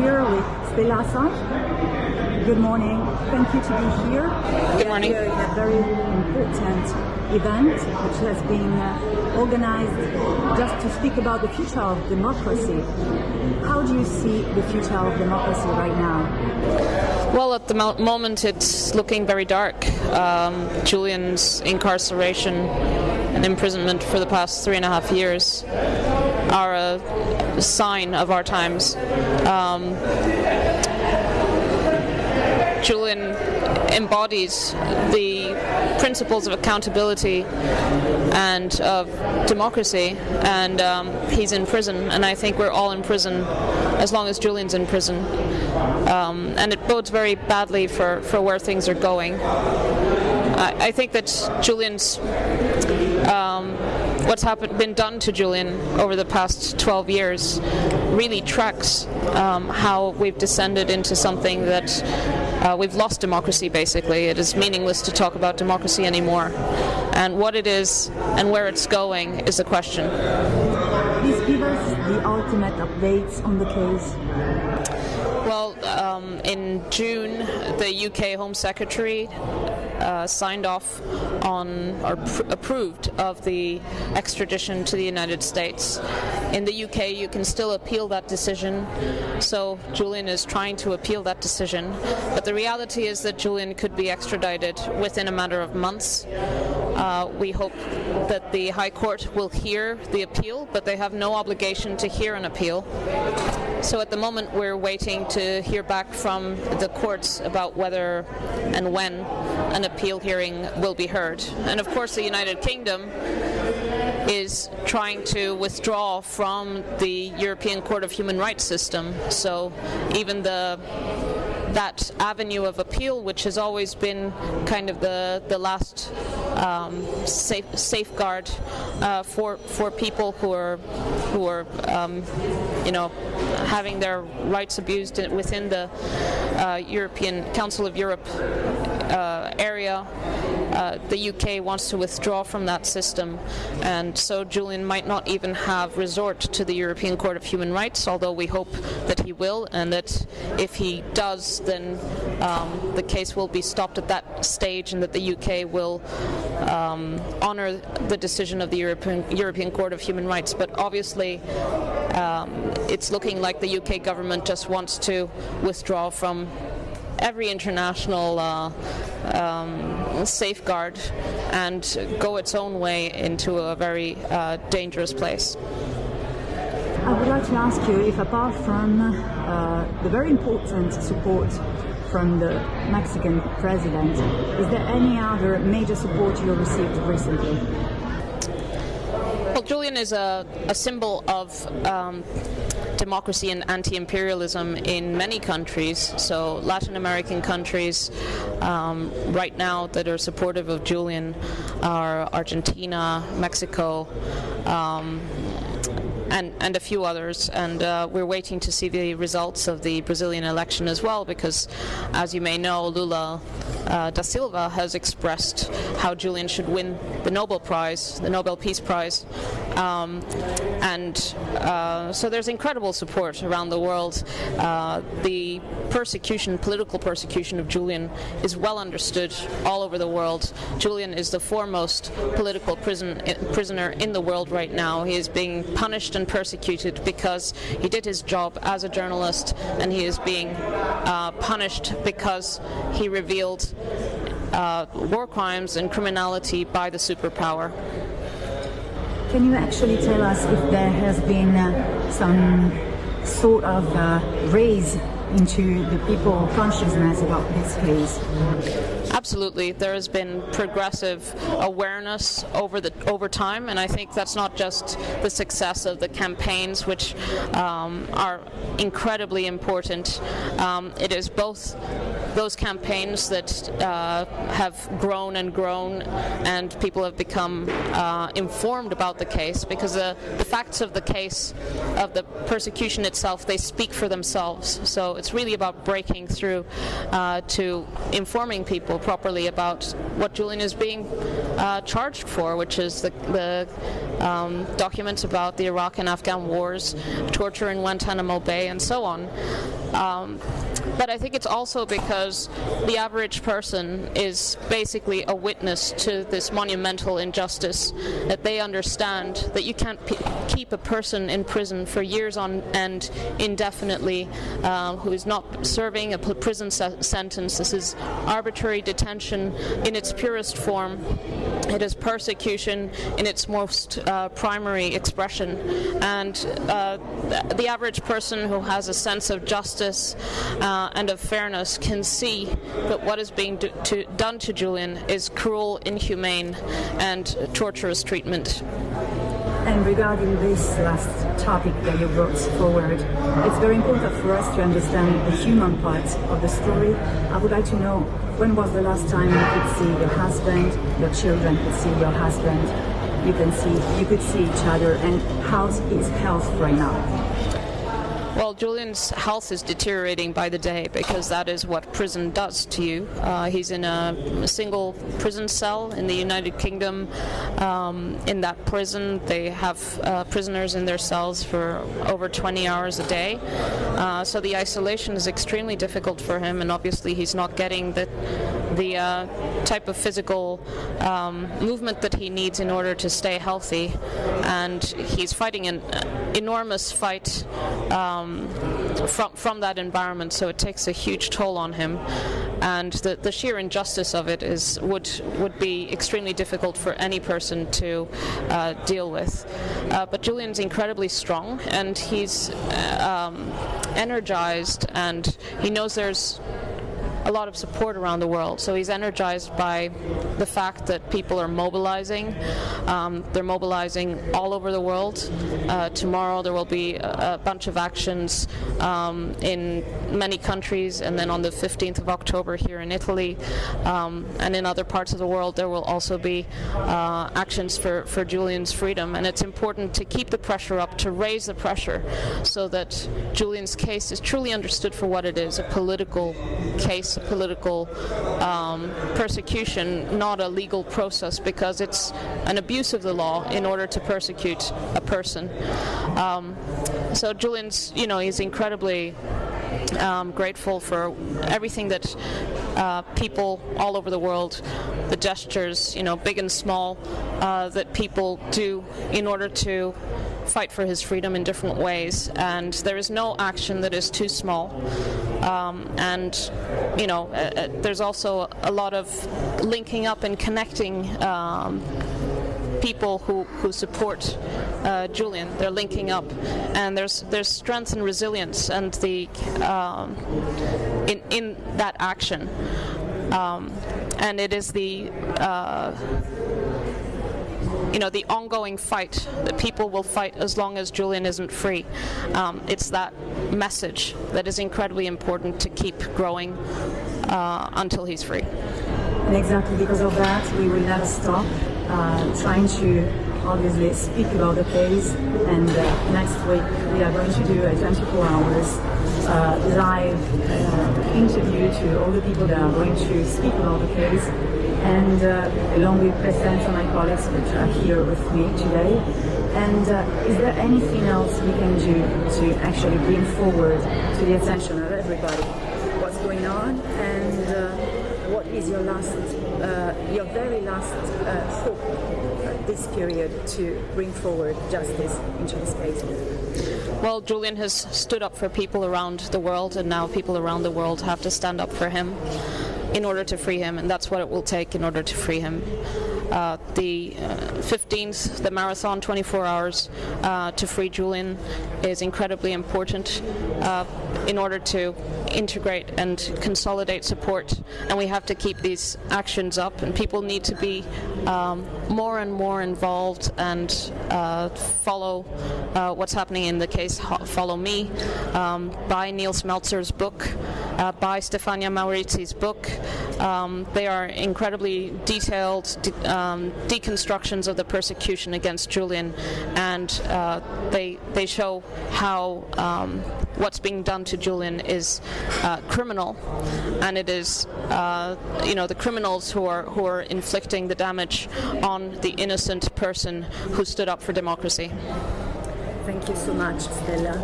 here with Stella Assange. Good morning. Thank you to be here. Good morning. Here a very important event which has been uh, organized just to speak about the future of democracy. How do you see the future of democracy right now? Well, at the mo- moment, it's looking very dark. Um, Julian's incarceration and imprisonment for the past three and a half years are a sign of our times. Um, Julian embodies the principles of accountability and of democracy, and um, he's in prison. And I think we're all in prison as long as Julian's in prison. Um, and it bodes very badly for, for where things are going. I, I think that Julian's um, what's happened, been done to Julian over the past 12 years really tracks um, how we've descended into something that uh, we've lost democracy basically. It is meaningless to talk about democracy anymore. And what it is and where it's going is a question. The ultimate updates on the case. Well, um, in June, the UK Home Secretary uh, signed off on or pr- approved of the extradition to the United States. In the UK, you can still appeal that decision, so Julian is trying to appeal that decision. But the reality is that Julian could be extradited within a matter of months. Uh, we hope that the High Court will hear the appeal, but they have no obligation to hear an appeal. So at the moment, we're waiting to hear back from the courts about whether and when an appeal hearing will be heard. And of course, the United Kingdom is trying to withdraw from the European Court of Human Rights system. So even the that avenue of appeal, which has always been kind of the the last um, safe, safeguard uh, for for people who are who are um, you know having their rights abused within the uh, European Council of Europe uh, area. Uh, the UK wants to withdraw from that system, and so Julian might not even have resort to the European Court of Human Rights, although we hope that he will, and that if he does, then um, the case will be stopped at that stage, and that the UK will um, honour the decision of the European, European Court of Human Rights. But obviously, um, it's looking like the UK government just wants to withdraw from every international uh, um, safeguard and go its own way into a very uh, dangerous place. I would like to ask you if, apart from uh, the very important support from the Mexican president, is there any other major support you received recently? Well, Julian is a, a symbol of um, democracy and anti-imperialism in many countries. So Latin American countries um, right now that are supportive of Julian are Argentina, Mexico. Um, and, and a few others. And uh, we're waiting to see the results of the Brazilian election as well, because, as you may know, Lula uh, da Silva has expressed how Julian should win the Nobel Prize, the Nobel Peace Prize. Um, and uh, so there's incredible support around the world. Uh, the persecution, political persecution of Julian is well understood all over the world. Julian is the foremost political prison, prisoner in the world right now. He is being punished and persecuted because he did his job as a journalist, and he is being uh, punished because he revealed uh, war crimes and criminality by the superpower. Can you actually tell us if there has been uh, some sort of uh, raise into the people consciousness about this case? Absolutely, there has been progressive awareness over the over time, and I think that's not just the success of the campaigns, which um, are incredibly important. Um, it is both those campaigns that uh, have grown and grown, and people have become uh, informed about the case because the, the facts of the case, of the persecution itself, they speak for themselves. So it's really about breaking through uh, to informing people properly about what Julian is being uh, charged for, which is the, the um, documents about the Iraq and Afghan wars, torture in Guantanamo Bay, and so on. Um, but I think it's also because the average person is basically a witness to this monumental injustice that they understand that you can't keep a person in prison for years on end indefinitely uh, who is not serving a prison se- sentence. This is arbitrary detention in its purest form. It is persecution in its most uh, primary expression. And uh, the average person who has a sense of justice uh, and of fairness can see that what is being do to, done to Julian is cruel, inhumane, and torturous treatment. And regarding this last topic that you brought forward, it's very important for us to understand the human part of the story. I would like to know when was the last time you could see your husband, your children could see your husband, you can see you could see each other, and how's his health right now? Well, Julian's health is deteriorating by the day because that is what prison does to you. Uh, he's in a, a, single prison cell in the United Kingdom. Um, in that prison, they have uh, prisoners in their cells for over 20 hours a day. Uh, so the isolation is extremely difficult for him, and obviously he's not getting the the uh, type of physical um, movement that he needs in order to stay healthy. And he's fighting an enormous fight. Um, um, from from that environment. So it takes a huge toll on him, and the, the sheer injustice of it is would would be extremely difficult for any person to uh, deal with. Uh, but Julian's incredibly strong, and he's uh, um, energized, and he knows there's a lot of support around the world. So he's energized by the fact that people are mobilizing. Um, they're mobilizing all over the world. Uh, tomorrow there will be a, a bunch of actions um, in many countries, and then on the 15th of October here in Italy, um, and in other parts of the world there will also be uh, actions for, for Julian's freedom. And it's important to keep the pressure up, to raise the pressure, so that Julian's case is truly understood for what it is, a political case political um, persecution, not a legal process, because it's an abuse of the law in order to persecute a person. Um, so Julian's, you know, he's incredibly um, grateful for everything that uh, people all over the world, the gestures, you know, big and small, uh, that people do in order to fight for his freedom in different ways. And there is no action that is too small. Um, and, you know, uh, uh there's also a lot of linking up and connecting. Um, people who, who support uh, Julian. They're linking up, and there's there's strength and resilience, and the um, in in that action, um, and it is the. Uh, you know the ongoing fight that people will fight as long as Julian isn't free. Um, it's that message that is incredibly important to keep growing uh, until he's free. And exactly because of that, we will never stop uh, trying to obviously speak about the case. And uh, next week we are going to do a 24 hours uh, live uh, interview to all the people that are going to speak about the case. And uh, along with President and my colleagues which are here with me today. And uh, is there anything else we can do to actually bring forward to the attention of everybody what's going on and what is your last, uh, your very last uh, hope this period to bring forward justice into this space? Well, Julian has stood up for people around the world, and now people around the world have to stand up for him in order to free him, and that's what it will take in order to free him. Uh, the uh, 15th, the marathon, 24 hours uh, to free Julian, is incredibly important uh, in order to integrate and consolidate support. And we have to keep these actions up, and people need to be um, more and more involved and uh, follow uh, what's happening in the case Follow Me, um, buy Nils Melzer's book. Uh, by Stefania Maurizi's book. Um, they are incredibly detailed de- um, deconstructions of the persecution against Julian, and uh, they they show how um, what's being done to Julian is uh, criminal, and it is uh, you know the criminals who are who are inflicting the damage on the innocent person who stood up for democracy. Thank you so much, Stella.